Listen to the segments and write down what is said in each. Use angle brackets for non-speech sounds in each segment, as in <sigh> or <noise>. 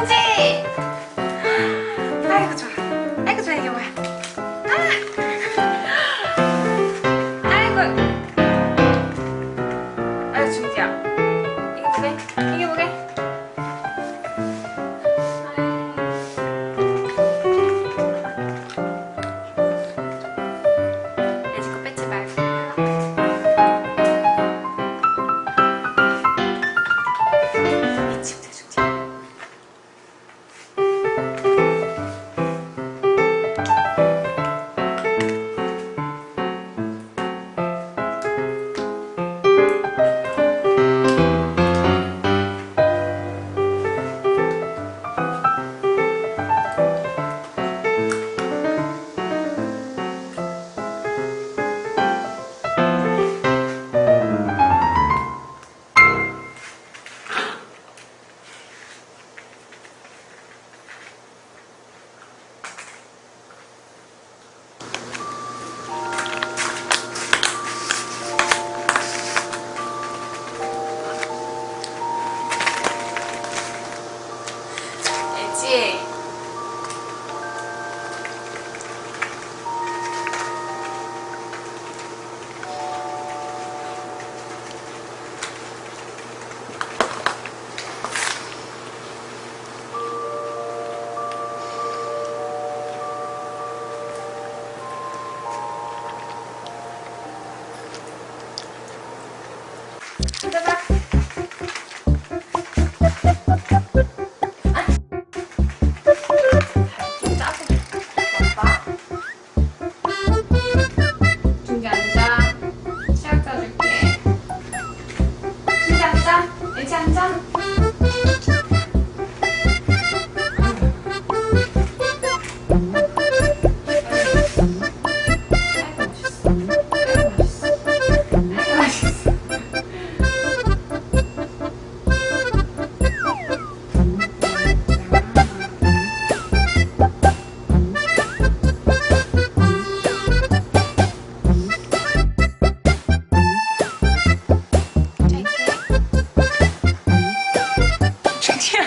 铭记。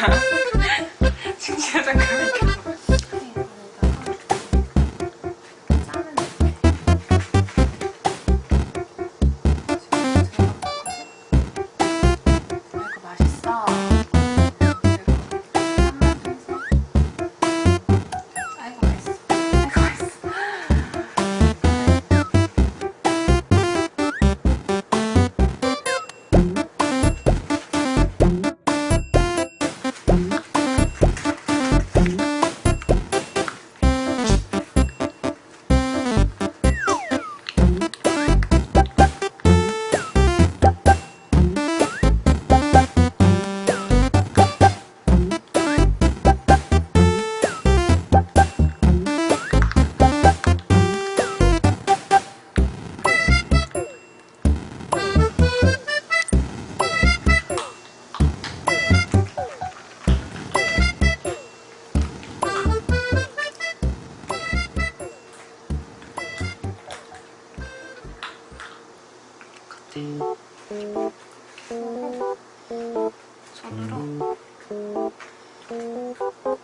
Ha <laughs> ha.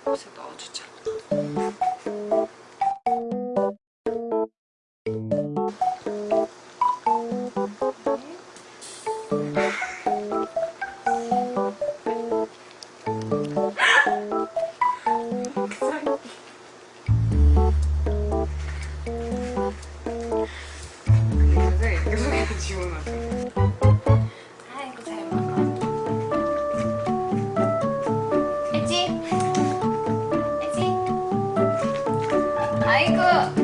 옷에 넣어주자 最高